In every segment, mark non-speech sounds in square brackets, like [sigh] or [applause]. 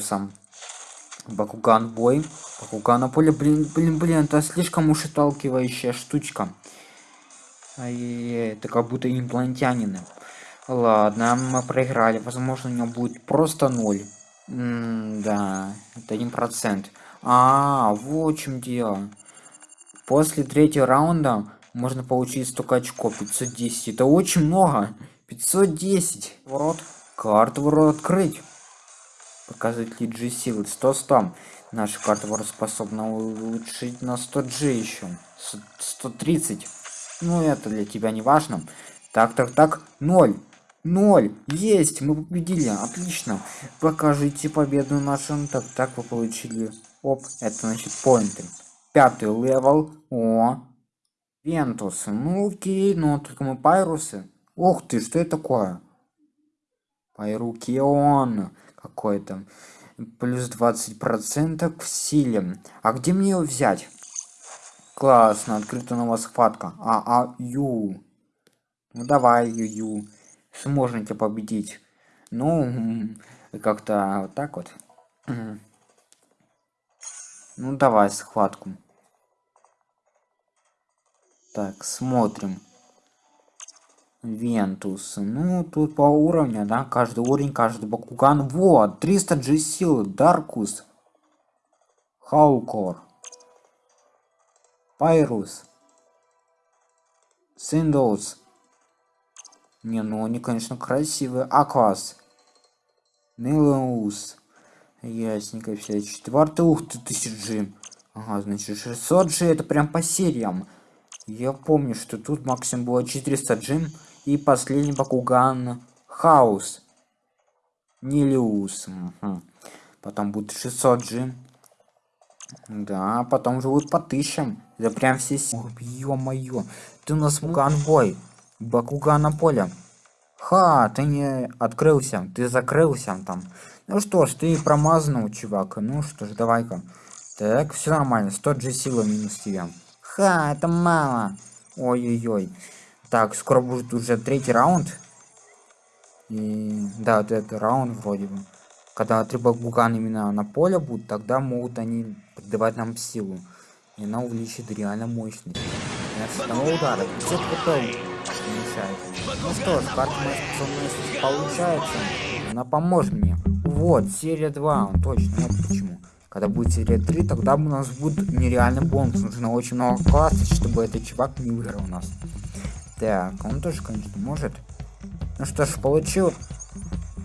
сам. Бакуган бой. Бакуган на поле. Блин, блин, блин, это слишком уж отталкивающая штучка. Это как будто инопланетянины. Ладно, мы проиграли. Возможно, у него будет просто ноль. М да, это один процент. А, в чем дело. После третьего раунда можно получить столько очков. 510. Это очень много. 510. Ворот. Карту ворот открыть. Показатель G силы 100 100. Наша карта способна улучшить на 100 G еще. 130. Ну это для тебя не важно. Так, так, так. 0. 0. Есть. Мы победили. Отлично. Покажите победу нашим. Так, так вы получили. Оп. Это значит поинты. Пятый level. О. Вентус. Ну окей. Ну только мы пайрусы. Ух ты, что это такое? Пайрукион какой-то. Плюс 20 процентов в силе. А где мне его взять? Классно, открыта новая схватка. А, а, ю. Ну давай, ю, ю. Сможете победить. Ну, как-то вот так вот. [clears throat] Ну давай схватку. Так, смотрим. Вентус. Ну, тут по уровню, да, каждый уровень, каждый Бакуган. Вот, 300 G силы, Даркус. Хаукор. Пайрус. Синдоус. Не, ну они, конечно, красивые. Аквас. Нилеус. Ясненько, все. Четвертый, ух ты, 1000 G. Ага, значит, 600 G это прям по сериям. Я помню, что тут максимум было 400 G. И последний Бакуган Хаус. Нилиус. Угу. Потом будет 600 G. Да, потом уже будет по тысячам. Это прям все... Ё-моё. Ты у нас ганбой. Бакуган на поле. Ха, ты не открылся. Ты закрылся там. Ну что ж, ты промазнул, чувак. Ну что ж, давай-ка. Так, все нормально. 100 G силы минус тебе. Ха, это мало. Ой-ой-ой. Так, скоро будет уже третий раунд. И да, вот этот раунд вроде бы. Когда три багугана именно на поле будут, тогда могут они придавать нам силу. И она увеличит реально мощность. И с одного удара 50 хп уменьшает. Ну что ж, карта способности получается. Она поможет мне. Вот, серия 2, точно, вот почему. Когда будет серия 3, тогда у нас будет нереальный бонус. Нужно очень много классов, чтобы этот чувак не выиграл у нас. Так, он тоже, конечно, может. Ну что ж, получил.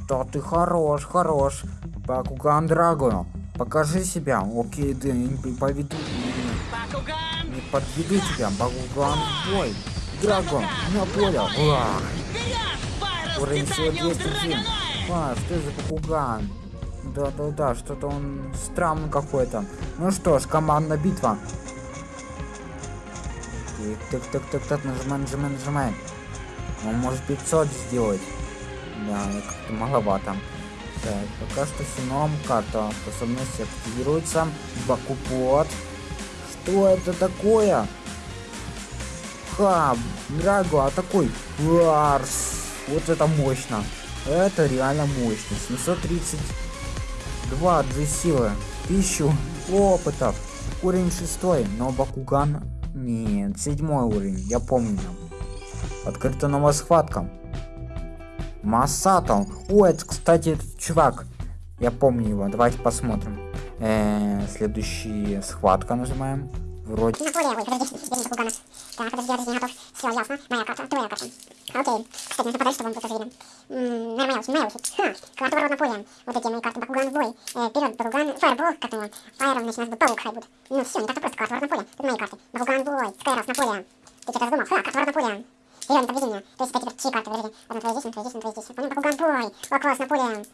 Да ты хорош, хорош. Бакуган Драго. Покажи себя. Окей, да, не поведу. Не, не подведу тебя. Бакуган бой. Драго, на поле. Уах. Уровень всего 200 джин. А, что за Бакуган? Да-да-да, что-то он странный какой-то. Ну что ж, командная битва. Так, так, так, так, нажимай, нажимай, нажимай. Он может 500 сделать. Да, как-то маловато. Так, пока что все норм. Карта способности активируется. Бакупот. Что это такое? Ха, Драго, а такой. Варс. Вот это мощно. Это реально мощно. 732 G силы. 1000 опытов. Уровень шестой, но Бакуган нет, седьмой уровень, я помню. Открыта новая схватка. Масато. О, это, кстати, чувак. Я помню его. Давайте посмотрим. Э -э, следующая схватка нажимаем. Вроде. На поле, ой, подожди, теперь не Гана. Так, подожди, подожди, готов. Все, ясно. Моя карта, твоя карта. Окей. Кстати, нужно подать, чтобы он тоже видел. Наверное, моя, моя очередь. Ха, карта ворот на поле. Вот эти мои карты. Бакуган в бой. Э, вперед, Бакуган, фаербол, как его. Фаером, значит, у нас будет паук хай будет. Ну все, не так-то просто, карта ворот на поле. Тут мои карты. Бакуган в бой, Скайрос на поле. Ты что-то задумал? Ха, карта ворот на поле. Вперед, не подведи меня. То есть это теперь чьи карты, подожди. Одна твоя здесь, одна твоя здесь, одна твоя здесь. Понял, Бакуган бой. О, класс, на поле.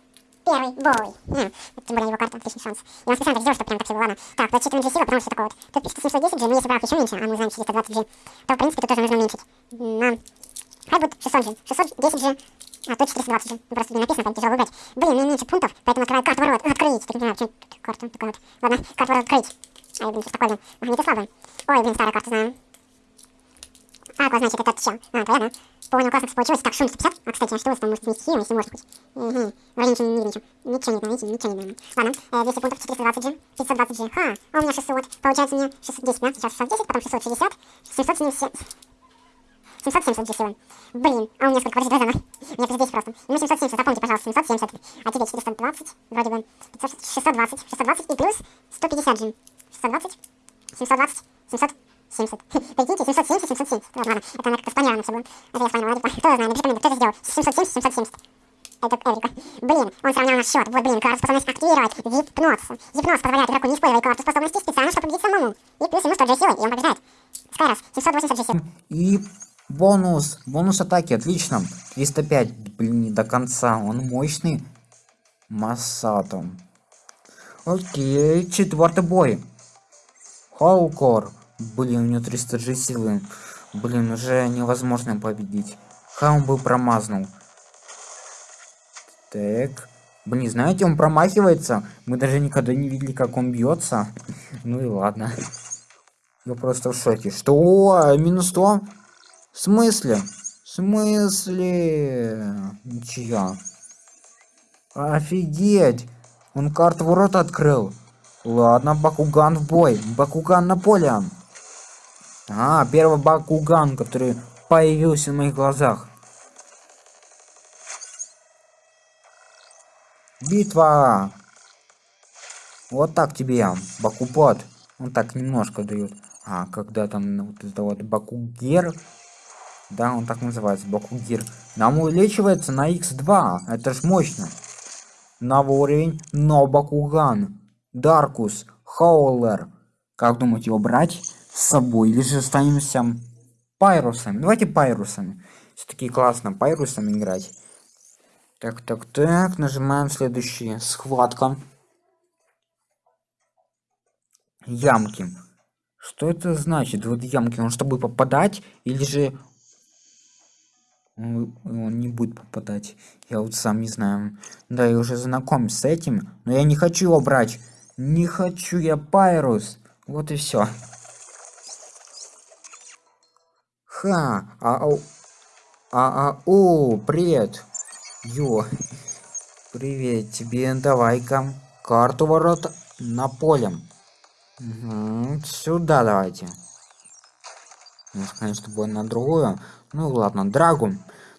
Первый бой. Хм, тем более его карта, отличный шанс. Я вам специально так сделал, чтобы прям так все было. Ладно. Так, рассчитываем G сила, потому что такое вот. Тут пишется 710 G, но если брать еще меньше, а мы знаем 420 G, то в принципе тут тоже нужно уменьшить. На... Хай будет 600 G. 610 G. А, тут 420 G. Просто не написано, там тяжело выбрать. Блин, мне меньше пунктов, поэтому открываю карту ворот. Открыть. Так не знаю, что тут карта такая вот. Ладно, карту ворот открыть. Ай, блин, что такое, блин. Магниты слабые. Ой, блин, старая карта знаем. А, значит, это чел. А, твоя, да? Понял, классно все получилось. Так, шум 150. А, кстати, а что у вас там может быть стихием, если может быть? Угу. Вроде ничего не видно, ничего. Ничего не видно, видите, ничего не видно. Ладно, э, 200 пунктов, 420 G, 520 G. Ха, а у меня 600. Получается мне 610, да? Сейчас 610, потом 660, 770. 770 G силы. Блин, а у меня сколько? Подожди, давай заново. Мне здесь просто. Ну, 770, запомните, пожалуйста, 770. А теперь 420, вроде бы 620, 620 и плюс 150 G. 620, 720, 700. 70. Прикиньте, 770, 770. Вот, это она как-то спланировано все было. Это я спланировала, типа, кто знает, напиши кто это сделал. 770, 770. Это Эврика. Блин, он сравнял наш счет. Вот, блин, карту способность активировать. Гипноз. Гипноз позволяет игроку не использовать карту способности специально, чтобы победить самому. И плюс ему 100 G силы, и он побеждает. Скайрос, 780 G силы. И бонус. Бонус атаки, отлично. 305, блин, не до конца. Он мощный. Массатом. Окей, четвертый бой. Хаукор. Блин, у него 300 G силы. Блин, уже невозможно победить. Ха, он был промазнул. Так. Блин, знаете, он промахивается. Мы даже никогда не видели, как он бьется. [laughs] Ну и ладно. Я просто в шоке. Что? Минус 100? В смысле? В смысле? Ничья. Офигеть! Он карту ворот открыл. Ладно, Бакуган в бой. Бакуган на поле. А, первый Бакуган, который появился в моих глазах. Битва! Вот так тебе, Бакупот. Он так немножко дает. А, когда там вот это вот Бакугер. Да, он так называется, Бакугир. Нам увеличивается на x2. Это ж мощно. Новый уровень, но Бакуган. Даркус, Хаулер. Как думаете, его брать с собой? Или же останемся пайрусами? Давайте пайрусами. Все-таки классно пайрусами играть. Так, так, так, нажимаем следующие. Схватка. Ямки. Что это значит? Вот ямки, он чтобы попадать, или же он не будет попадать. Я вот сам не знаю. Да, я уже знаком с этим, но я не хочу его брать. Не хочу я Пайрус. Вот и все. Ха, ау. А, а, о, привет. Ё. Привет тебе, давай-ка. Карту ворот на полем. Угу, сюда давайте. Может, конечно, будет на другую. Ну ладно, драгу.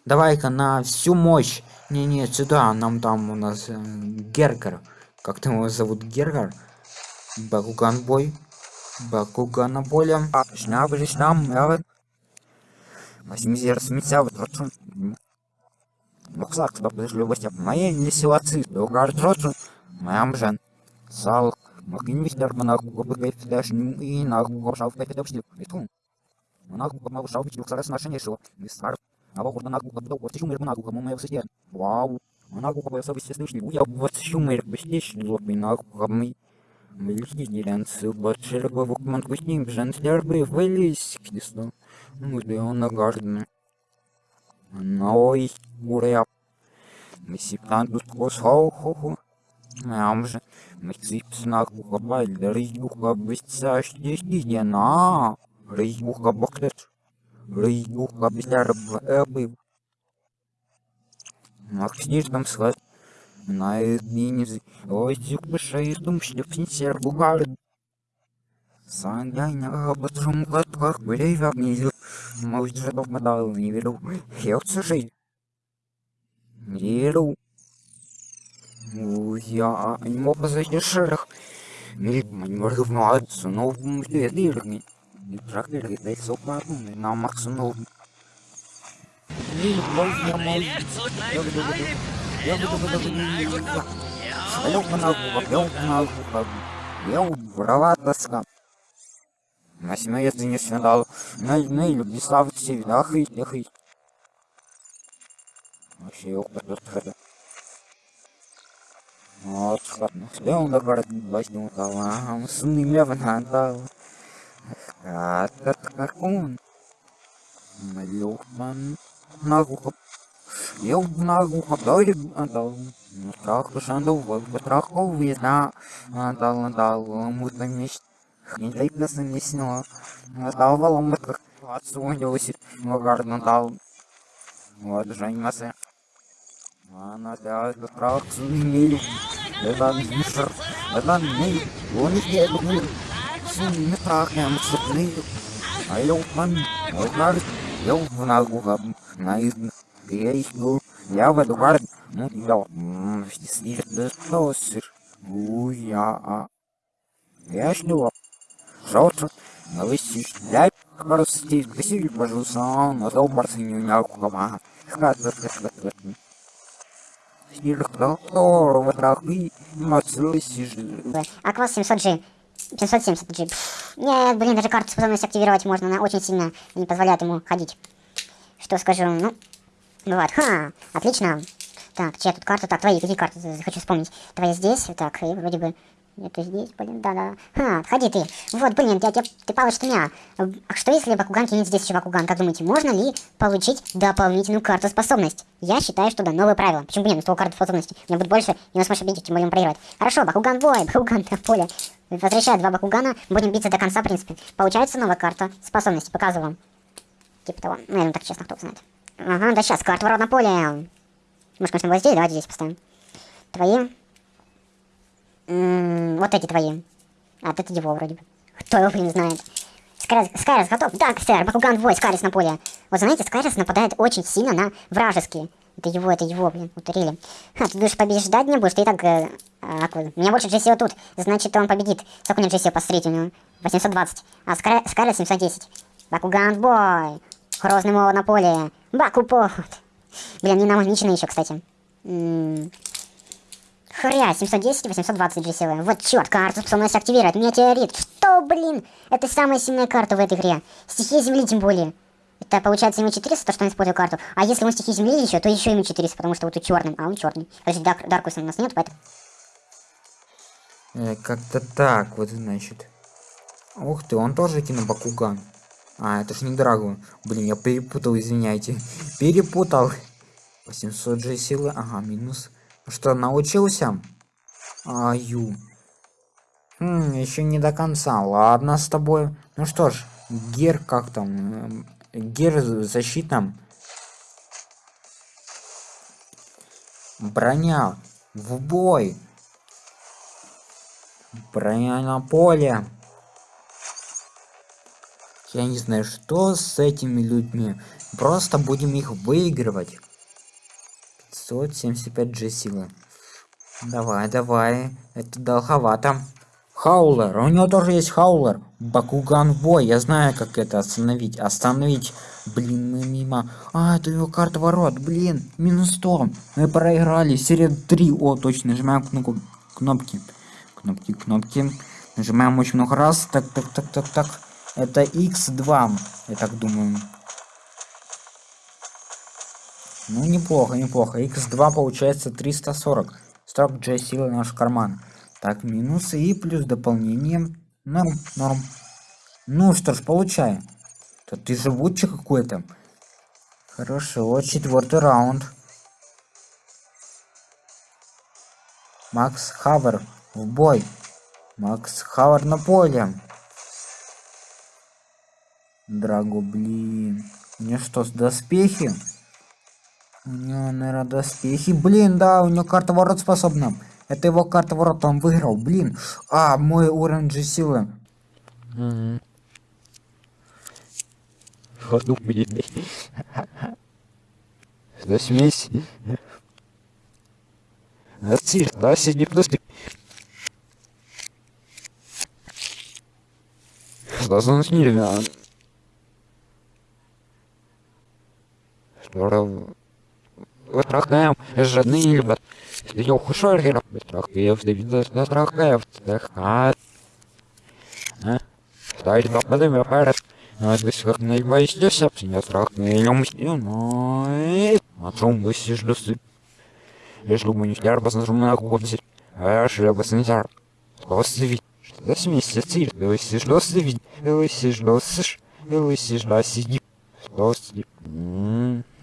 Давай-ка на всю мощь. Не-не, сюда, нам там у нас э, Гергер. Как там его зовут? Геркер, Бакуган бой. Бакуган на поле. А, нам, 80 тотшын боксак топтошлуу бастап майын силасы догар тотшын маямжан салык макинвиштер мына кубыкайфташнын ин агугор шалфтай топтошлуу бетун мына кубык шалфич боксарас нашын ешо мистар ава курдан агуга бдо кортишум мына агуга мумай всетен вау мына агуга байсабы сестышли уя вот шумер бештиш лобин агуга мы Мельхидеренцы, батшер бавукман кустим, женслер бы вылез кисло. Ну, да он нагажден. Ной, уря. Мы сиптан тут кос хау-ху-ху. Мям же. Мы ципснак ухабаль, да рейюха быстяш десять на. Рейюха бактет. Рейюха быстяр бэбы. Максниш там схват. На измене ой шеистум шлепнисер бугар. Саняйна батрум катках брейвак низу. Может же попадал не веру. Хелся жить. Не веру. Я не мог позайти шерах. Милипман моргнуаться новым лирами. Не трактор дай сопа на максимум. Милипман я мой. Я. Салют на. На семье не снедал. На на люди славы все видах и тех и. Вообще его подписали. Вот, ладно. На город возьму талам. Сны лево надал. А, так как он. Малюхман. На губах. Eu nagu doido andou no troco puxando o voo, troco o visa, andou, andou, muito nisso. Ninguém pensa nisso não. Mas dava lá uma отсунился, но гард надал. Вот же анимация. Она да, страх мир. Это мир. Это мир. Он не мир. Сильный страх я мсырный. А я упан. Вот наш. Я в ногу на из. Я иду. Я в эту гар. Ну, я. Снир. Да что сыр. Уя. а. Я шлю. Жовтый. Новости. Я Прости, красивый, пожалуйста, но то барсы не унял кулама. Хатер, хатер, Аквас 700G. 770G. Нет, блин, даже карту способность активировать можно, она очень сильно не позволяет ему ходить. Что скажу, ну, бывает. Ха, отлично. Так, чья тут карта? Так, твои, какие карты? Хочу вспомнить. Твои здесь, так, и вроде бы это здесь, блин, да-да. Ха, ходи ты. Вот, блин, ты, ты, ты получишь меня. А что если Бакуган кинет здесь еще Бакуган? Как думаете, можно ли получить дополнительную карту способность? Я считаю, что да, новое правило. Почему бы нет, с того карты способности? У меня будет больше, и он сможет победить, тем более он проигрывает. Хорошо, Бакуган бой, [laughs] Бакуган на поле. Возвращаю два Бакугана, будем биться до конца, в принципе. Получается новая карта способности, показываю вам. Типа того. Ну, я думаю, так честно, кто знает. Ага, да сейчас, карта ворот на поле. Может, конечно, вот здесь, давайте здесь поставим. Твои вот эти твои. А, это его вроде бы. Кто его, блин, знает. Скайрис, Скайрис готов? Да, сэр, Бакуган бой, Скайрис на поле. Вот знаете, Скайрис нападает очень сильно на вражеские. Это его, это его, блин, утырили. Ха, ты будешь побеждать не будешь, ты и так... Э, а, у меня больше Джессио тут, значит, он победит. Сколько у него Джессио, посмотрите, у него 820. А Скай, Скайрис 710. Бакуган бой. Грозный молот на поле. Бакупот. Блин, не намагничены еще, кстати. М Хря, 710 820 GCV. Вот черт, карта способность активировать. Метеорит. Что, блин? Это самая сильная карта в этой игре. Стихия Земли тем более. Это получается ему 400, то, что он использует карту. А если он стихи Земли еще, то еще ему 400, потому что вот у черным. А он черный. Подожди, Дар Даркуса у нас нет, поэтому... Э, Как-то так, вот значит. Ух ты, он тоже кинул Бакуган. А, это ж не Драгу. Блин, я перепутал, извиняйте. Перепутал. 800 же силы. Ага, минус. Что, научился? Аю. Хм, еще не до конца. Ладно с тобой. Ну что ж, Гер как там? Гер защитном. Броня. В бой. Броня на поле. Я не знаю, что с этими людьми. Просто будем их выигрывать. 575 G силы. Давай, давай. Это долговато. Хаулер. У него тоже есть хаулер. Бакуган бой. Я знаю, как это остановить. Остановить. Блин, мы мимо. А, это его карта ворот. Блин, минус 100. Мы проиграли. Серия 3. О, точно. Нажимаем кнопку. Кнопки. Кнопки, кнопки. Нажимаем очень много раз. Так, так, так, так, так. Это X2. Я так думаю. Ну, неплохо, неплохо. X2 получается 340. Строк G силы наш карман. Так, минусы и плюс дополнение. Норм, норм. Ну что ж, получаем. То ты живучий какой-то. Хорошо, четвертый раунд. Макс Хавер в бой. Макс Хавер на поле. Драго, блин. Мне что, с доспехи? У него, наверное, доспехи. Блин, да, у него карта ворот способна. Это его карта ворот, он выиграл. Блин. А, мой уровень же силы. Ходу, блин. Засмесь. Отсиль, да, сиди просто. Что Что Трахаем, жадный, я хушоргер, трахаев, Давид, трахаев, трахат. Ставить доходами аппарат. Отвысых наибайся, сапсиня трахный, но... А трум высишь досы. Если бы не фляр, баснажумная купить. А шляпа снизар. Досы Что с месяцей, высишь досы вид. Высишь досышь. Высишь доси. Досы.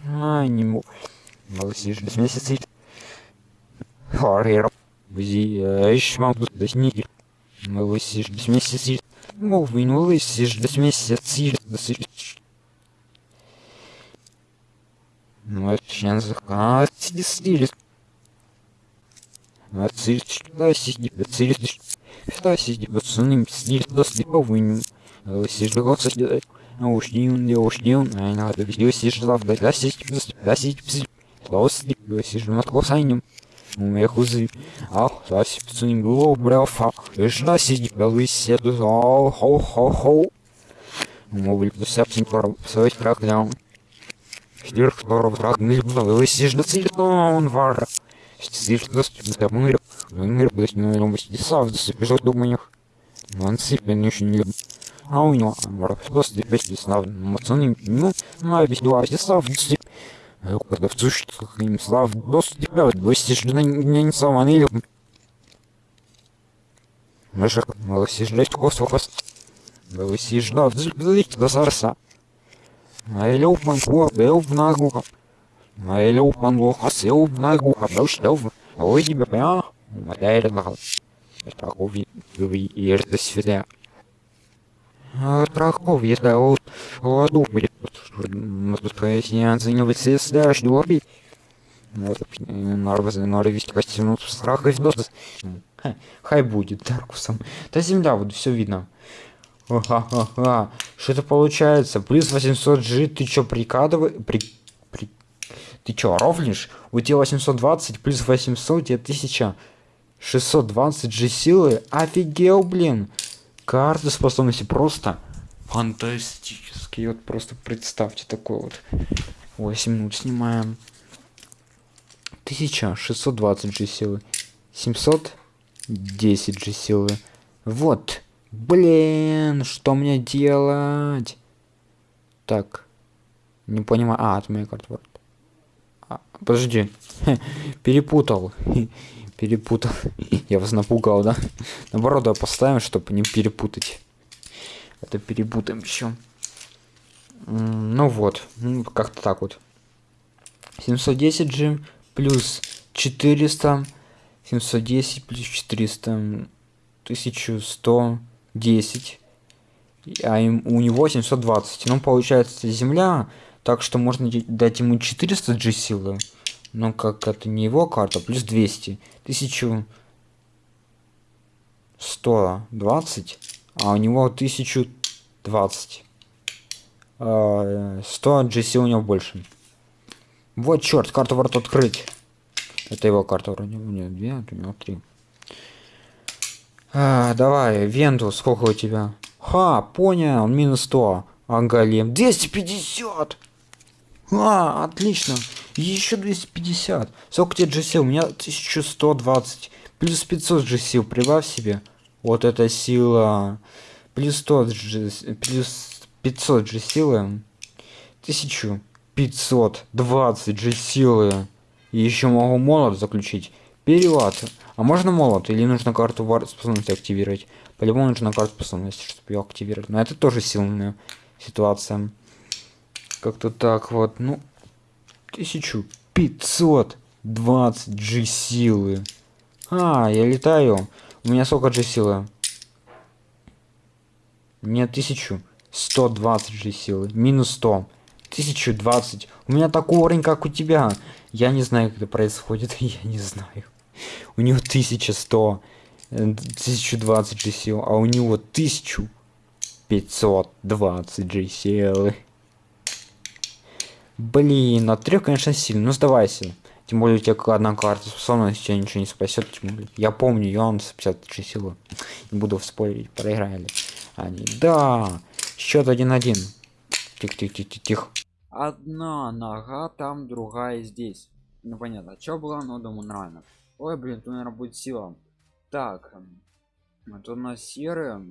А, не мог. Малосиш без. Взи, ищ мам тут до снеги. Малосиш без месяцей. Мол, винулысиш без месяцей. Ну, это сейчас а, стиль. А цирк, да, сиди, цирк, да, сиди, пацаны, стиль, да, слеповым. Сижу, сидит, а уж не он, не не он, а надо видео сижу, да, да, сиди, да, сиди, Лос, сижу над косанем. У меня хузы. Ах, засипцу не было, брафа. Жна сиди, белый седу, ау, хо, хо, хо. Мобиль, посяпсин, свой трак, да. Штирх, здорово, трак, не было, вы сижу, целиком, вара. Сидишь, да, да, мыр, мыр, блядь, ну, я мать, десав, да, сопежу, думаю, он сыпен, еще не любит. А у него, вара, просто, опять, десав, пацаны, ну, ну, объясню, десав, десав, продавцу, что им слав, дос тебя, гости же не любим. Мышек, малосишь ждать космос. Малосишь ждать, злить до сарса. А люб ман куа, бел в нагуха. А люб ман лоха, сел в нагуха, бел штел в... Ой, тебе прям, материя нахал. Страховый, вы и это свидя. Страховый, если будет не оценивать средства, что норовить костюм страха и. Хай будет Даркусом. Да земля, вот все видно. Ха-ха-ха. Что это получается? Плюс 800 G, ты чё прикладываешь? При... При... Ты чё, ровнишь? У тебя 820 плюс 800, у тебя 1620 G силы. Офигел, блин. Карты способности просто фантастический. Вот просто представьте такой вот. 8 минут снимаем. 1620 G силы. 710 G силы. Вот. Блин, что мне делать? Так. Не понимаю. А, это моя карта. А, подожди. [laughs] Перепутал. [laughs] Перепутал. [laughs] Я вас напугал, да? Наоборот, поставим, чтобы не перепутать. Это перепутаем еще. Ну вот, ну, как-то так вот. 710 G плюс 400. 710 плюс 400. 1110. А им, у него 720. Ну, получается, земля. Так что можно дать ему 400 G силы. Но как это не его карта, плюс 200. 1120 а у него 1020. 100 GC у него больше. Вот черт, карту ворот открыть. Это его карта вроде. У него две, а у него три. А, давай, Венту, сколько у тебя? Ха, понял, он минус 100. А Голем 250. А, отлично. Еще 250. Сколько тебе GC? У меня 1120. Плюс 500 GC. Прибавь себе. Вот эта сила. Плюс 100 же, плюс 500 же силы. 1520 же силы. И еще могу молот заключить. Перевод. А можно молот? Или нужно карту вар способности активировать? По-любому нужно карту способности, чтобы ее активировать. Но это тоже сильная ситуация. Как-то так вот. Ну, 1520 G силы. А, я летаю. У меня сколько же силы? Мне 1120 же силы. Минус 100. 1020. У меня такой уровень, как у тебя. Я не знаю, как это происходит. [laughs] Я не знаю. У него 1100. 1020 же сил. А у него 1520 же силы. Блин, от трех, конечно, сильно. Ну, сдавайся. Тем более у тебя одна карта способности тебя ничего не спасет. Тем более. Я помню, я он с 56 силы. Не буду спорить, проиграли. Они, да. Счет 1-1. Тихо-тихо-тихо. Одна нога там, другая здесь. Ну понятно. Что было, но думаю, нормально. Ой, блин, тут, наверное, будет сила. Так. Это у нас серая.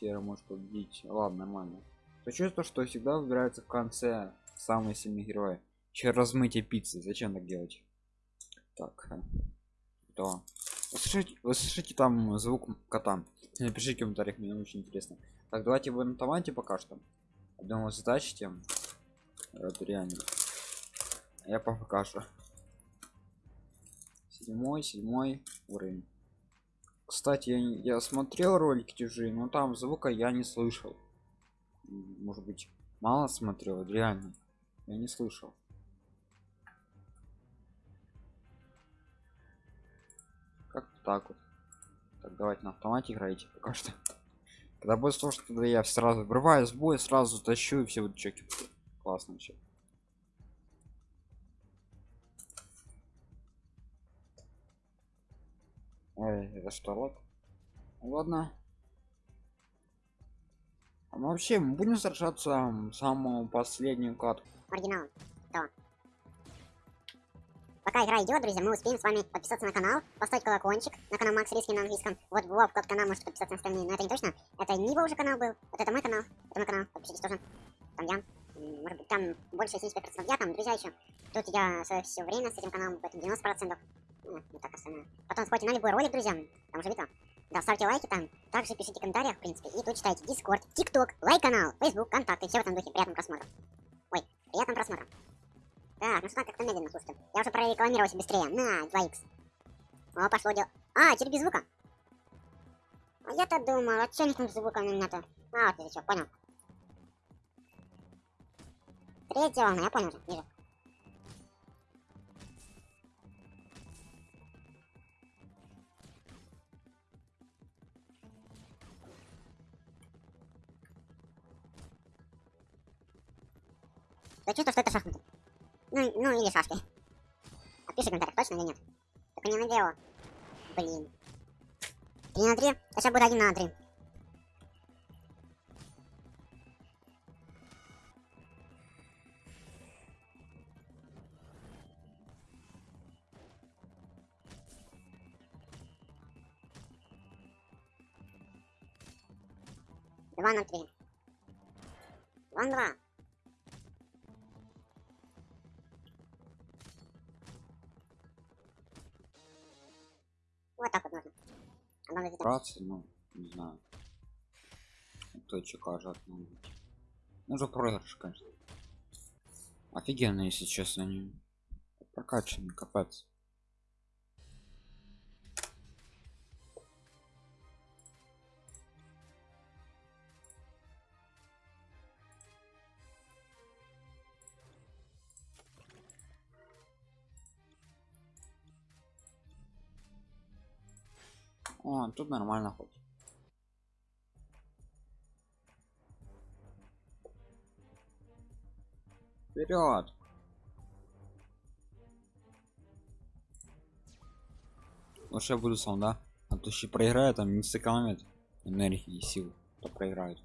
Серая может победить. Ладно, нормально. То чувство, что всегда выбирается в конце самый сильный герой. Че размытие пиццы. Зачем так делать? Так. Да. Вы слышите, вы там звук кота? Напишите в комментариях, мне очень интересно. Так, давайте в автомате пока что. Думаю, задачите. Это реально. Я покажу. Седьмой, седьмой уровень. Кстати, я, я смотрел ролики чужие, но там звука я не слышал. Может быть, мало смотрел, реально. Я не слышал. Как так вот. Так, давайте на автомате играете пока что. Когда будет сложно, тогда я сразу врываюсь в бой, сразу тащу и все вот чеки. Классно вообще. Ой, это что, лок? Ладно. Мы вообще мы будем сражаться самую последнюю катку. оригинал. То. Пока игра идет, друзья, мы успеем с вами подписаться на канал, поставить колокольчик на канал Макс Риски на английском. Вот Вов, тот канал, можете подписаться на остальные, но это не точно. Это не его уже канал был, вот это мой канал, это мой канал, подпишитесь тоже. Там я, может быть, там больше 75% я, там друзья еще. Тут я все время с этим каналом, поэтому 90%. Ну, не так остальное. Потом сходите на любой ролик, друзья, там уже видно. Да, ставьте лайки там, также пишите в комментариях, в принципе, и тут читайте Дискорд, ТикТок, лайк-канал, Фейсбук, контакты, все в этом духе. Приятного просмотра. Ой, приятного просмотра. Так, ну что как-то медленно, слушайте. Я уже прорекламировался быстрее. На, 2х. О, пошло дело. А, теперь без звука. А я-то думал, а чё не с звуком именно-то? А, вот ты что, понял. Третья волна, я понял уже, вижу. Да чувство, что это шахматы. Ну, ну или шашки. Напиши в комментариях, точно или нет? Только не надеяло. Блин. Три на три? А сейчас будет один на три. Два на три. Два на два. Вот так вот нужно. Где-то- Братцы, ну, не знаю. Кто че кажет, ну. Ну, уже проигрыш, конечно. Офигенно, если честно, они прокачаны, капец. О, тут нормально хоть. Вперед! Лучше я буду сам, да? А то еще проиграю, там не сэкономит энергии и сил, то проиграют.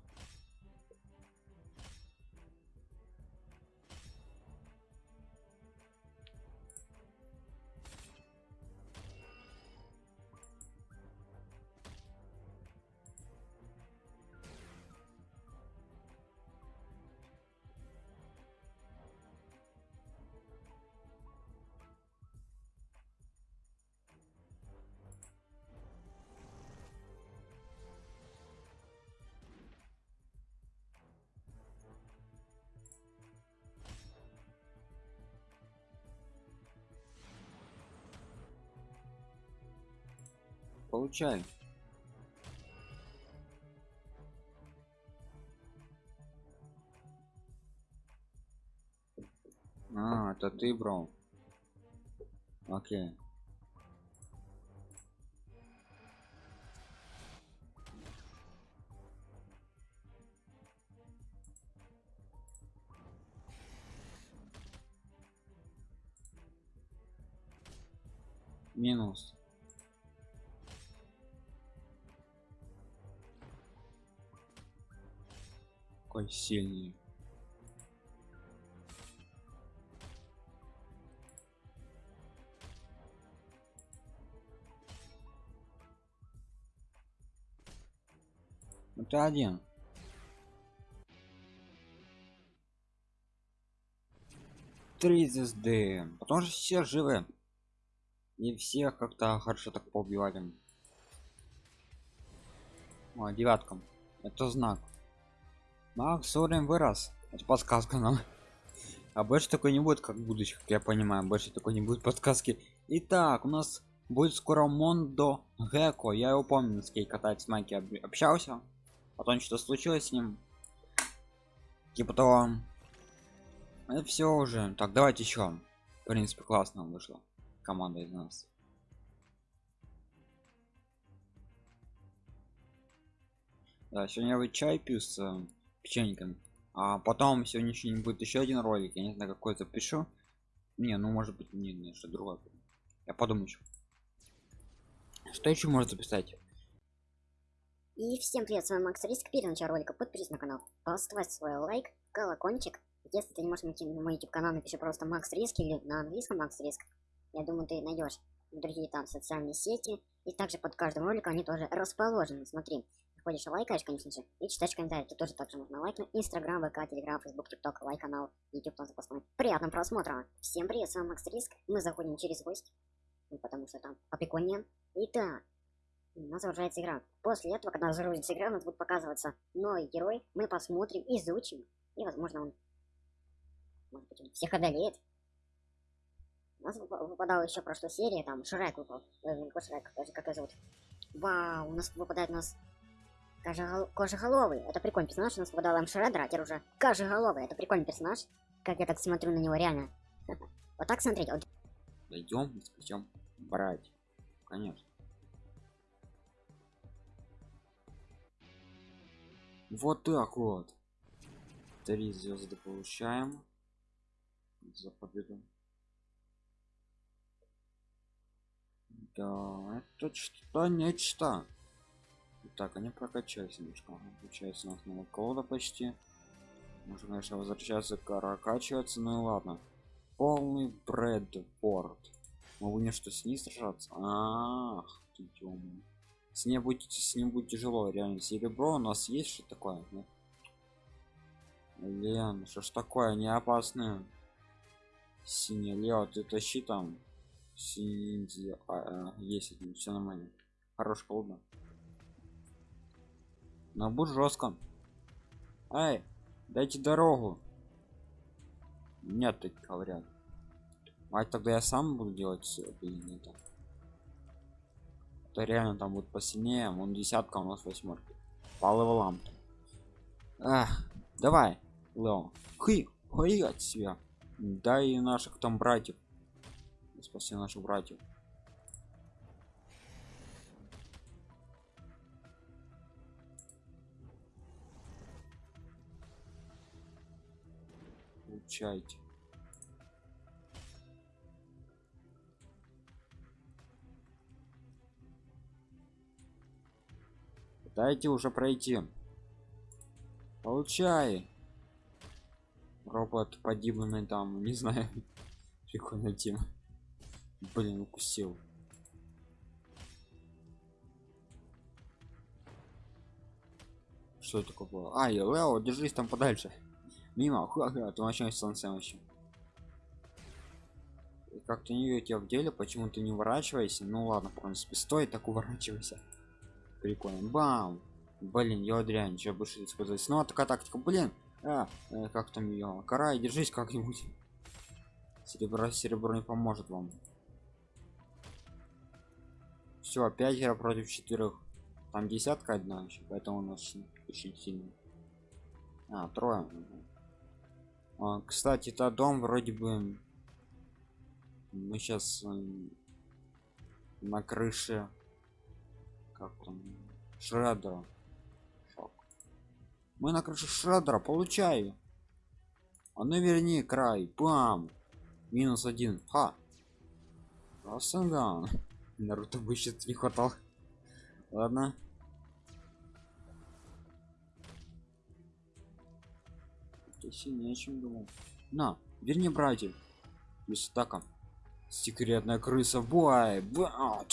Получай. А, это ты, бро. Окей. Минус. Какой сильный. Это один. Три звезды. Потому что все живы. И всех как-то хорошо так поубивали. О, девяткам. Это знак. Макс уровень вырос. Это подсказка нам. А больше такой не будет, как в как я понимаю. Больше такой не будет подсказки. Итак, у нас будет скоро Мондо Геко. Я его помню, с кей катать Майки об- общался. Потом что случилось с ним. Типа того. Это все уже. Так, давайте еще. В принципе, классно вышло. Команда из нас. Да, сегодня я чай пью с печеньком. А потом сегодня еще не будет еще один ролик. Я не знаю, какой запишу. Не, ну может быть не, не что другое. Я подумаю еще. Что еще можно записать? И всем привет, с вами Макс Риск. Перед началом ролика подпишись на канал, поставь свой лайк, колокольчик. Если ты не можешь найти на мой YouTube канал, напиши просто Макс Риск или на английском Макс Риск. Я думаю, ты найдешь другие там социальные сети. И также под каждым роликом они тоже расположены. Смотри, заходишь и лайкаешь, конечно же, и читаешь комментарии. Тут тоже также можно лайкнуть. Инстаграм, ВК, Телеграм, Фейсбук, ТикТок, лайк канал, YouTube тоже запасной. Приятного просмотра. Всем привет, с вами Макс Риск. Мы заходим через гость, ну, потому что там поприкольнее. Итак, у нас загружается игра. После этого, когда загрузится игра, у нас будет показываться новый герой. Мы посмотрим, изучим. И, возможно, он... Может быть, он всех одолеет. У нас выпа- выпадала еще прошлой серии, там Шрек выпал. Э, Шрек, как его зовут. Вау, у нас выпадает у нас Кожегол... Кожеголовый. Это прикольный персонаж. У нас выпадал а теперь уже Кожеголовый. Это прикольный персонаж. Как я так смотрю на него, реально. [laughs] Вот так смотреть. Вот Дойдем, причем брать. Конечно. Вот так вот. Три звезды получаем. За победу. Да, это что-то нечто. Так, они прокачались немножко. Получается, у нас новая колода почти. Можно, конечно, возвращаться, прокачиваться, ну и ладно. Полный Брэдфорд. Мы будем что с ней сражаться? Ах, ты тёмный. С ней будет с ним будет тяжело, реально. Серебро у нас есть что такое? Лен, что ж такое, не опасное. Синий Лео, ты тащи там. Синий, а, а, есть один, все нормально. Хорош колда. Но будь жестко. Эй, дайте дорогу. Нет, так говорят. А тогда я сам буду делать все, блин, это. Это реально там будет посильнее, он десятка, у нас восьмерка. По левелам. Ах, давай, Лео. Хы, хуй от себя. Дай наших там братьев. Спаси наших братьев. Получайте. Дайте уже пройти. Получай. Робот подибанный там, не знаю. [laughs] Прикольная тема. Блин, укусил. Что это такое было? Ай, Лео, держись там подальше. Мимо, ха-ха, ты вообще солнце вообще. Как-то не вижу тебя в деле, почему ты не уворачивайся? Ну ладно, в принципе, стой, так уворачивайся. Прикольно. Бам! Блин, я дрянь, что больше использовать. Ну, такая тактика, блин. А, э, как там ее? Карай, держись как-нибудь. Серебро, серебро не поможет вам. Все, пятеро против четырех. Там десятка одна еще, поэтому у нас очень, сильно. А, трое. А, кстати, это дом вроде бы. Мы сейчас на крыше. Как там? Шреддера. Шок. Мы на крыше Шреддера, получаю. А ну верни край. Бам! Минус один. Ха! Рассанган. [laughs] Наруто бы сейчас не хватал. Ладно. Ты сильнее, чем думал. На, верни братьев. Без атака. Секретная крыса. Бай! Ба!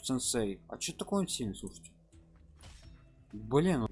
Сенсей. А что такое он сильный, слушайте? Блин.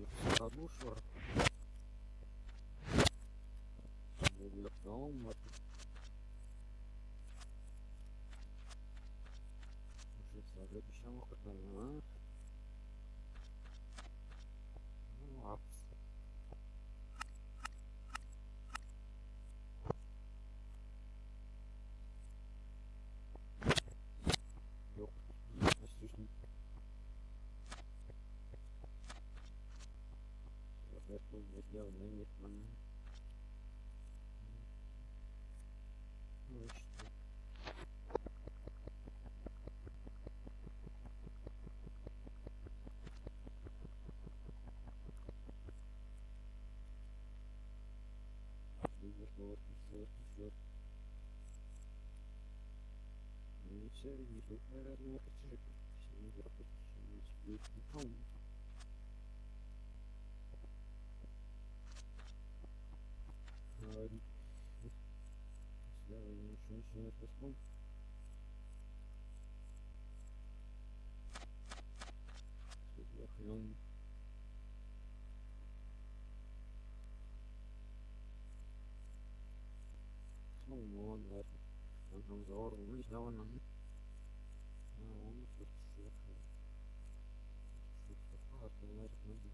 Не происходит. Тут охрен. Ну, вот, ладно. Let's move.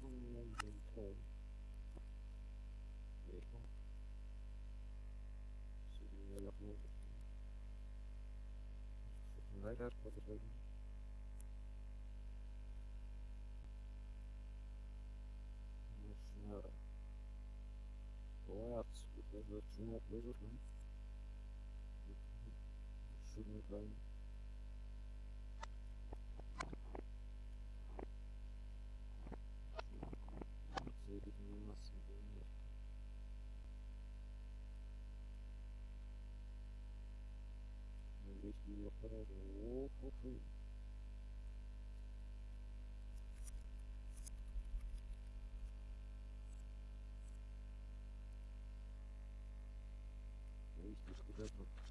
Самом деле то. Реку. Сегодня я лопнул. Заряд подожди. Ладно, это чумок выжил, да? Шутный край. Заебить на нас, нет. Надеюсь, ее поражу. Ох, ох, ох. Если что это.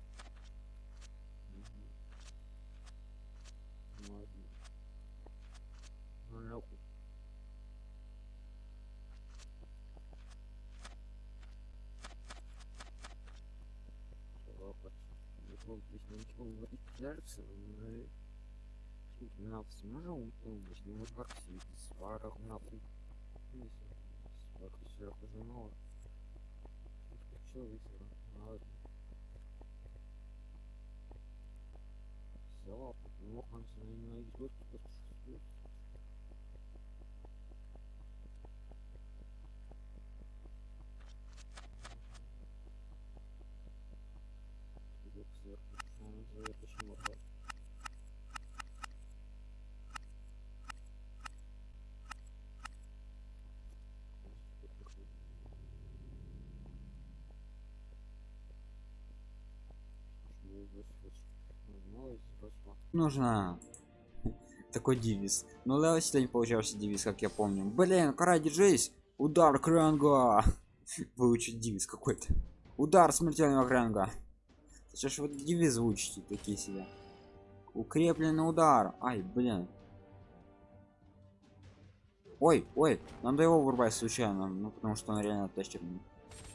Мгм. Ладно. Ну, нахуй. Опа. Ничего, здесь ничего говорить кажется, но... Тут нас сможем помочь, ну вот как светит, сварах. Сварах сверху жена. Что высера? Ладно. Все, ну, он с нами найдет, просто что Звук сверху. Он за это почему так? Нужно [laughs] такой девиз. Но Лео сегодня получался девиз как я помню. Блин кара держись! Удар кранга [laughs] выучить девиз какой-то. Удар смертельного кранга сейчас вот девиз выучите такие себе. Укрепленный удар. Ай блин. Ой ой надо его вырубать случайно ну потому что он реально тащерный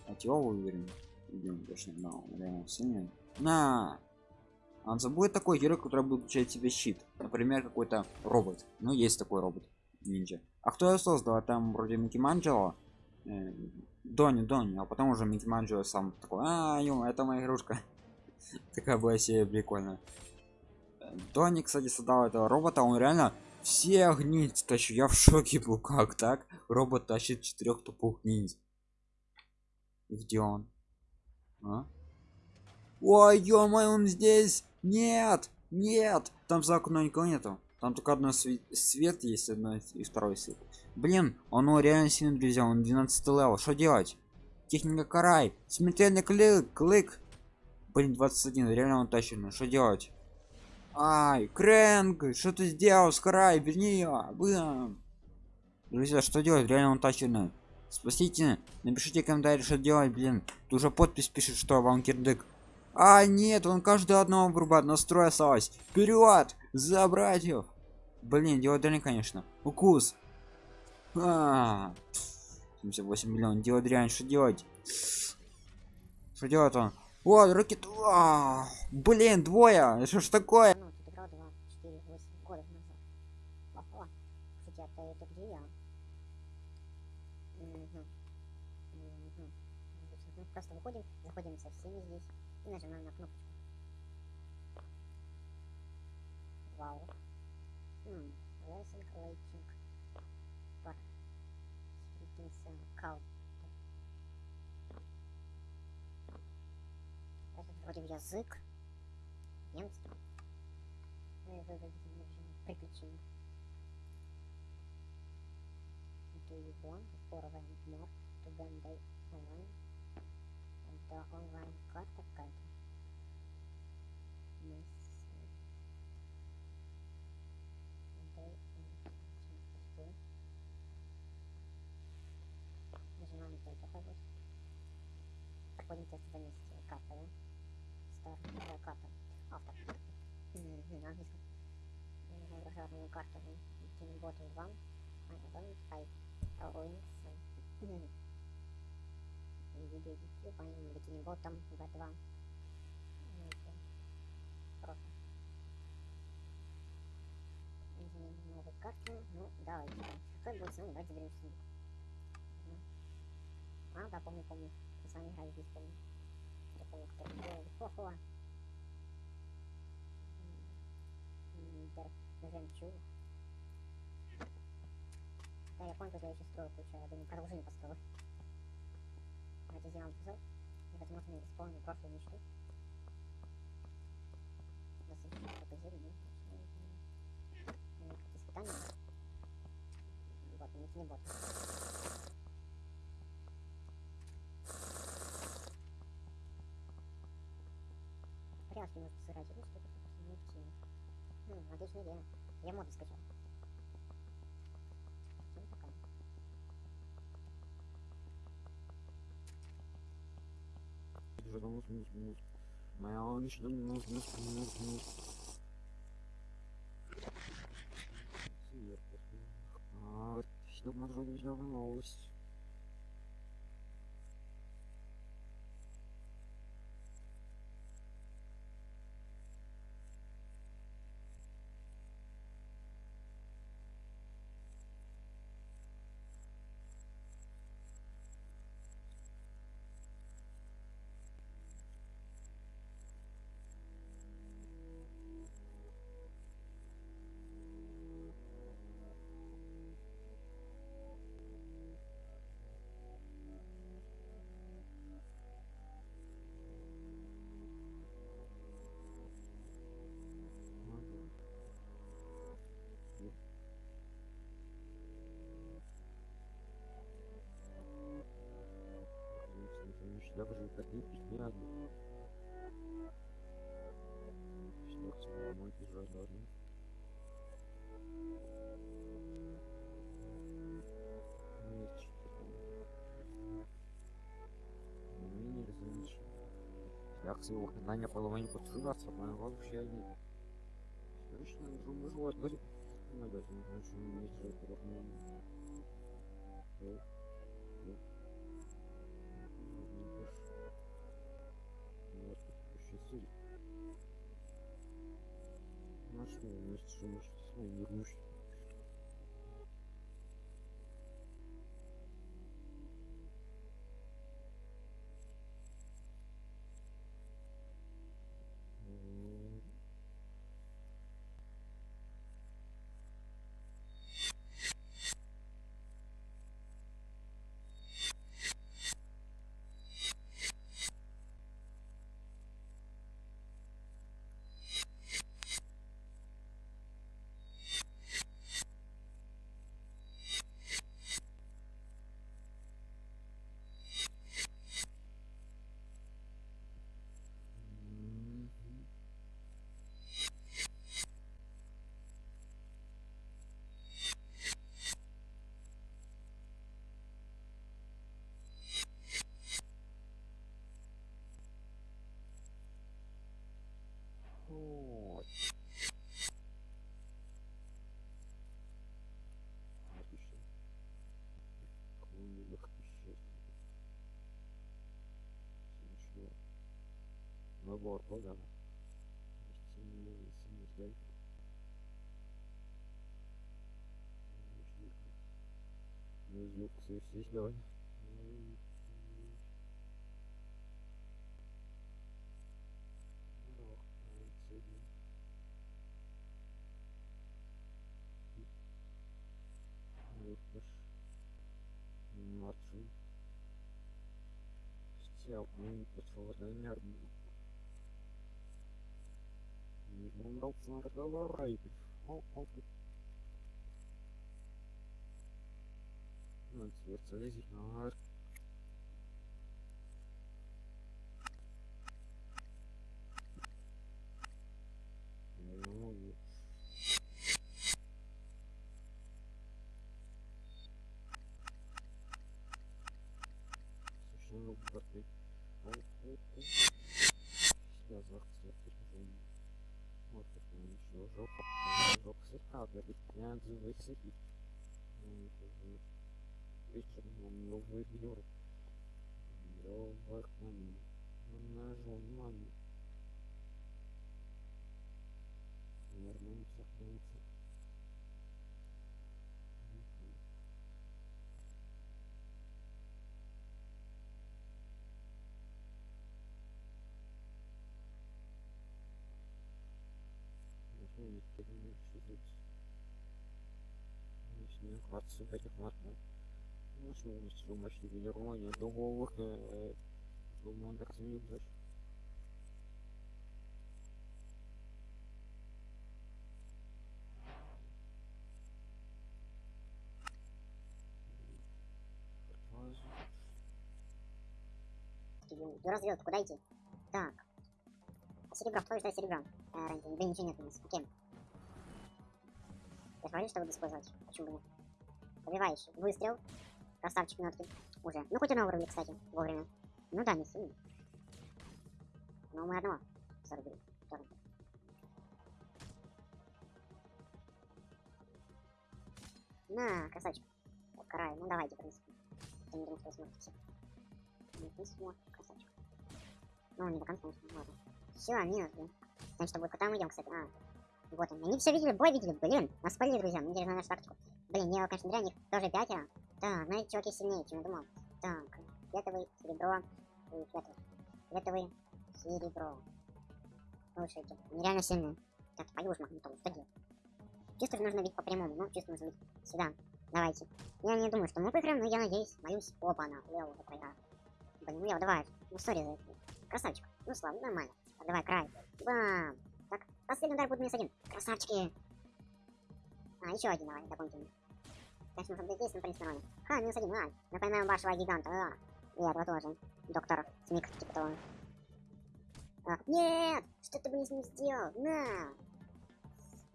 от его уверен идем точно он реально сильный. На он забудет такой герой который будет включать себе щит. Например какой-то робот. Ну есть такой робот ниндзя. А кто его создал? А там вроде микки манджело. Э, дони дони. А потом уже микки манджело сам такой а ё, это моя игрушка [laughs] такая была себе прикольная. Э, дони кстати создал этого робота. Он реально все ниндзя тащу я в шоке был [laughs] как так? Робот тащит четырех тупых ниндзя. Где он? А? ой ё он здесь нет нет. Там за окном никого нету. Там только одно свет, есть одно и второй свет. Блин оно реально сильно друзья он 12 левел. Что делать? Техника карай. Смертельный клик клик. Блин 21 реально он тащит что делать? Ай крэнк что ты сделал? Скарай верни ее Блин. друзья что делать? Реально он тащит спасите напишите комментарий что делать блин. Тут уже подпись пишет что вам кирдык а нет он каждый одного врубает настрой осталось. Вперед за братьев блин диодрин конечно. Укус. А, 78 миллион. Диодрин что делать? Что делать он? Вот ракет. А, блин двое! Что ж такое? Тут играл 2, 4, 8 года назад. Ого. Хотя ты это где я? Мгм. Мгм. Просто выходим, заходим со всеми здесь нажимаем на кнопочку. Вау. М, Racing Lighting Bar. Сплитинса Кал. Это вроде язык. Немецкий. Ну и выглядит приключение. Do you want for one more to Bandai online? Это онлайн карта какая-то. Miss Bandai онлайн. Нажимаем только вот. Проходим тест за месяц. Карта, да? Стар, да, карта. Автор. На английском. Гражданную карту. Тим Ботл 1. I don't type. Links. Мгм. Видео YouTube, по ним бикини ботом V2. Ну, всё. Просто. Изменим новую карту. Ну, давайте. Какой с нами? Давайте заберем с ним. А, да, помню, помню. Мы с вами играли здесь, помню. Я помню, кто это. Хо-хо. Жемчуг. Да, я что я еще строю кучу. Я думаю, продолжение построю. Давайте сделаем эпизод. И, возможно, я исполню прошлую мечту. Насыщу только зелень, ну, испытание. Вот, не не бот. Пряжки может сыграть что-то. Хм, отличная идея. Я моды скачал. Всем пока. Моя личная нужность. А, что можно видеть новость? Даже такие пятна. Что с мой тяжелый Умение различия. Як свого виконання половині потрібно, моя вообще не. Точно, думаю, вот будет. Ну, да, что не есть Ну что, значит, Набор, да? Сильный, сильный, Юксы сидой. Младший. Стел, ну, пошел нервный. Не удался на разговор, О, о, Ну, цвет залезет на он новый вьюр. Лёвахман. Нажал маме. Вернемся, вернемся. Мгм. Можно не переносить. Начнем хвататься генерования дуговых, э, думаю. Ты развел, куда идти? Так. Серебро, кто ждать серебра? А, раньше, да ничего нет у нас. Окей. Я говорю, что буду использовать. Почему бы нет? Побиваешь. Выстрел. Красавчик нотки. Уже. Ну, хоть одного вырубили, кстати, вовремя. Ну да, не сильно. Но мы одного зарубили. На, красавчик. Карай. Ну, давайте, в принципе. Я не думаю, что вы сможете все. Нет, не смог, красавчик. Ну, не до конца, конечно, ладно. Все, минус, блин. Значит, будет? Куда мы идем, кстати? А, вот он. Они все видели, бой видели, блин. Нас спалили, друзья. Мы держим нашу тактику. Блин, я, конечно, зря, них тоже пятеро. Так, ну эти чуваки сильнее, чем я думал. Так, фиолетовый, серебро и фиолетовый. Фиолетовый, серебро. Слушайте, они реально сильные. Так, ж махнутую, что делать? Чисто же нужно бить по прямому, ну, чисто нужно бить сюда. Давайте. Я не думаю, что мы выиграем, но я надеюсь, боюсь. Опа, на, Лео уже проиграл. Блин, Лео, давай. Ну, сори за это. Красавчик. Ну, слава, нормально. Так, давай, край. Бам. Так, последний удар будет минус один. Красавчики. А, еще один, давай, дополнительный. Конечно, в принципе, нормально. Ха, минус один, ладно. Напоминаем вашего гиганта, да. И этого тоже. Доктор Смик, типа того. А, нет! Что ты, блин, с ним сделал? На!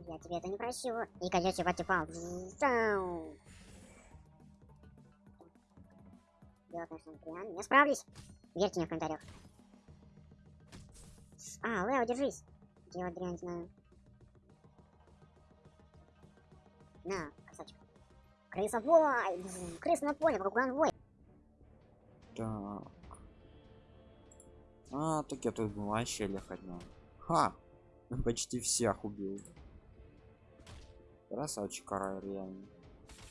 Я тебе это не прощу. И колечко потепал. Зау. Дело, конечно, дрянь. Я справлюсь. Верьте мне в комментариях. А, Лео, держись. Дело дрянь знаю. На. Крысовой! Крыс на поле, вой. Так. А, так я тут вообще лехать надо. Ха! Почти всех убил. Красавчик, Карай, реально.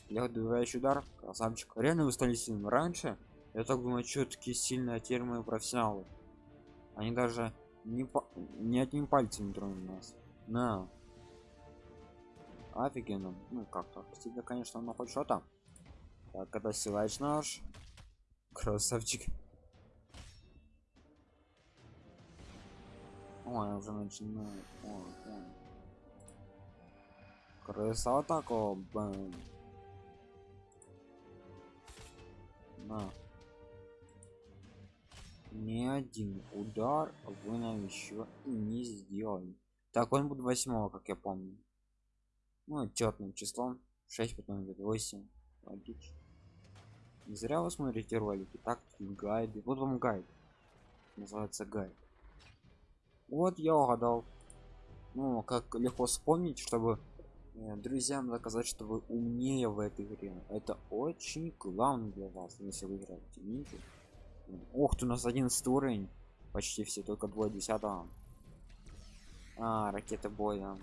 Я добивающий удар, красавчик. Реально вы стали сильным. Раньше я так думаю, что такие сильные, а теперь мы профессионалы. Они даже не по... ни одним пальцем не тронули нас. На. Офигенно. Ну как-то. Тебе, конечно, но хоть что-то. Так, это силач наш. Красавчик. Ой, уже начинаю. Ой, ой. Красота, бэм. На. Ни один удар вы нам еще не сделали. Так, он будет восьмого, как я помню. Ну, четным числом. 6, потом идет 8. Логично. Не зря вы смотрите ролики, так гайды. Вот вам гайд. Называется гайд. Вот я угадал. Ну, как легко вспомнить, чтобы э, друзьям доказать, что вы умнее в этой игре. Это очень главное для вас, если вы играете. Видите? Ох, ты у нас 11 уровень. Почти все, только двое десятого. А, ракета боя.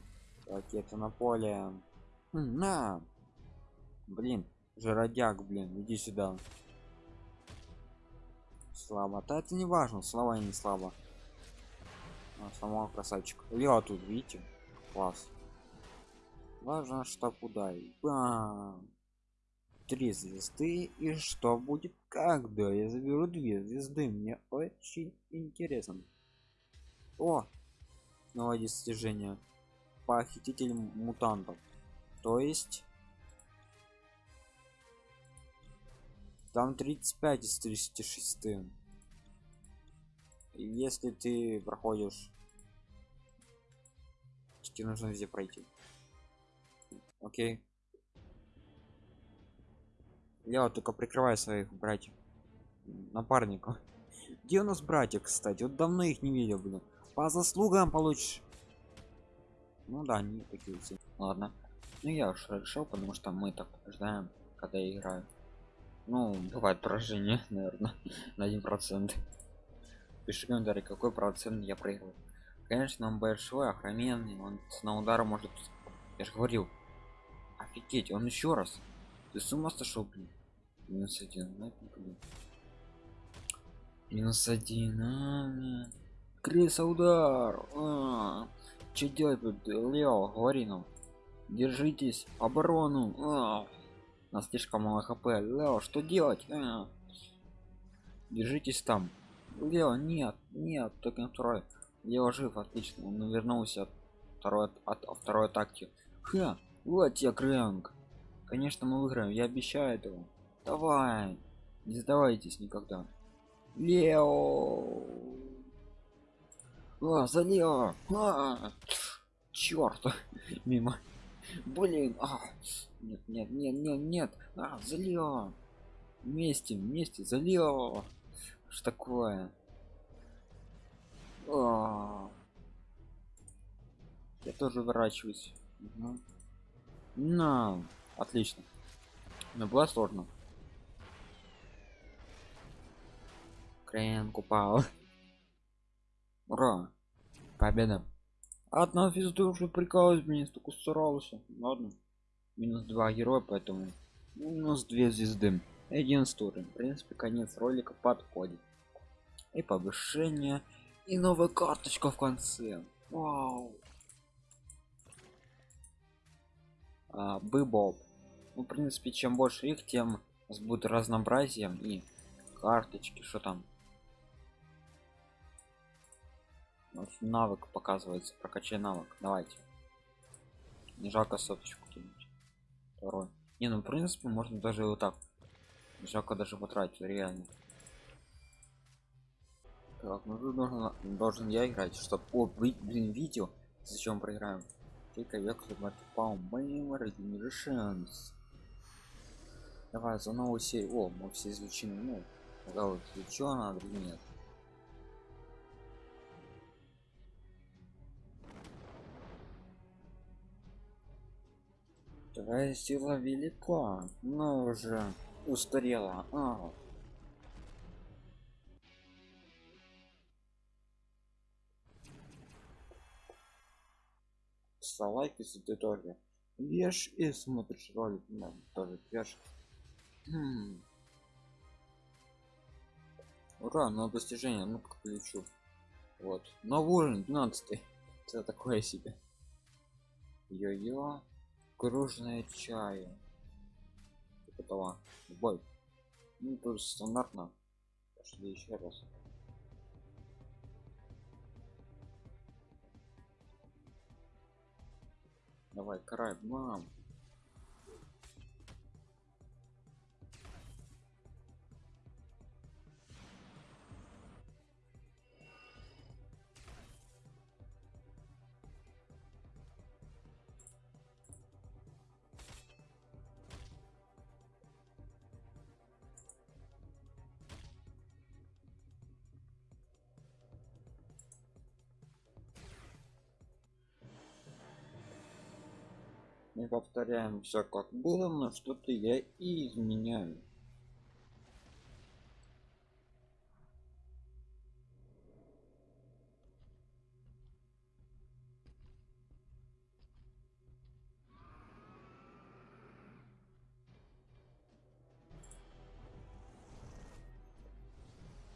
Ракета на поле. На. Блин, Жиродяк, блин, иди сюда. Слабо. Да это не важно, слава и не слабо. А, красавчик. Лео тут, видите? Класс. Важно, что куда. Бам! Три звезды. И что будет, когда я заберу две звезды? Мне очень интересно. О! Новое достижение. Похититель мутантов. То есть... Там 35 из 36. И Если ты проходишь... Тебе нужно везде пройти. Окей. Лео, только прикрывай своих братьев. Напарников. Где у нас братья, кстати? Вот давно их не видел, блин. По заслугам получишь. Ну да, они такие все. Ладно. Ну я уж решил, потому что мы так ждаем, когда я играю. Ну, бывает поражение, [laughs] наверное, на один процент. Пиши комментарий, какой процент я проиграл. Конечно, он большой, охроменный, он на удар может... Я же говорил. Офигеть, он еще раз. Ты с ума сошел, блин? Минус один, ну, блин. Минус один, а, блин. Крыса удар. А, что делать тут, Лео, говори нам. Держитесь, оборону. А, нас слишком мало хп. Лео, что делать? А, держитесь там. Лео, нет, нет, только второй. Лео жив, отлично. Он вернулся от второй от, от второй атаки. Ха, вот я крэнк. Конечно, мы выиграем, я обещаю этого. Давай, не сдавайтесь никогда. Лео. А, за Лео. А, черт, мимо. Блин, а. Нет, нет, нет, нет, нет. А, за Лео. Вместе, вместе, за Лео. Что такое? А. Я тоже выращиваюсь. Угу. На, отлично. Но было сложно. Крен упал. Ура! Победа. Одна звезда уже прикалываюсь, мне столько старался. Ладно. Минус два героя, поэтому минус две звезды. Один стуры. В принципе, конец ролика подходит. И повышение, и новая карточка в конце. Вау. А, Быбоб. Ну, в принципе, чем больше их, тем у нас будет разнообразием и карточки, что там. Навык показывается, прокачай навык. Давайте. Не жалко соточку кинуть. Второй. Не, ну в принципе можно даже вот так. Жалко даже потратить, реально. Так, ну тут должен, должен я играть, чтобы... О, блин, видео. Зачем проиграем? Только век по моим Regenerations. Давай за новую серию. О, мы все изучены. Ну, да, вот надо или нет. Твоя сила велика, но уже устарела. А. лайк, если ты тоже веш и смотришь ролик, ну, тоже веш. Хм. Ура, на достижение, ну как полечу. Вот. Новый уровень, 12 Это [laughs] такое себе. Йо-йо. Кружная чая. Этого. Бой. Ну, тут стандартно. Пошли еще раз. Давай, карай, мам. повторяем все как было но что-то я и изменяю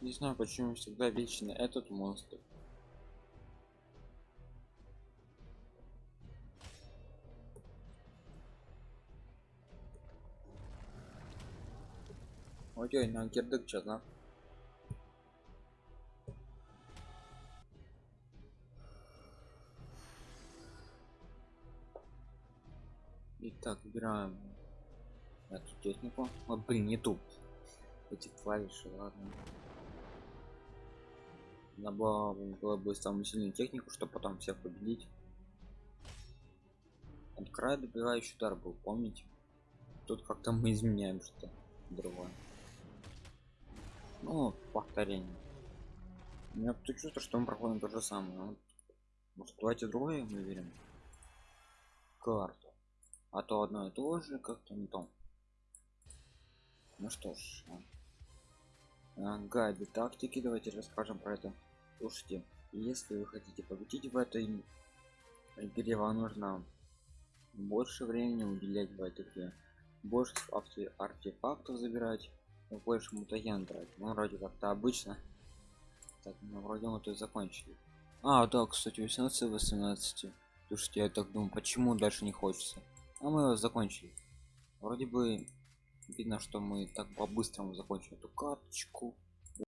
Не знаю, почему всегда вечно этот монстр. Ой, на кирдык что да? Итак, выбираем эту технику. О, блин, не тут. Эти клавиши, ладно. Надо было бы самую сильную технику, чтобы потом всех победить. От края добивающий удар был, помните? Тут как-то мы изменяем что-то другое. Ну, повторение. У меня тут чувство, что мы проходим то же самое. Может, давайте другое выберем. Карту. А то одно и то же, как-то не то. Ну что ж. а. А, гайды тактики, давайте расскажем про это. Слушайте, если вы хотите победить в этой игре, вам нужно больше времени уделять в этой игре. Больше арте- артефактов забирать, больше мутаген брать. Ну, вроде как-то обычно. Так, ну, вроде мы тут закончили. А, да, кстати, 18 18. Слушайте, я так думаю, почему дальше не хочется. А мы его закончили. Вроде бы видно, что мы так по-быстрому закончили эту карточку.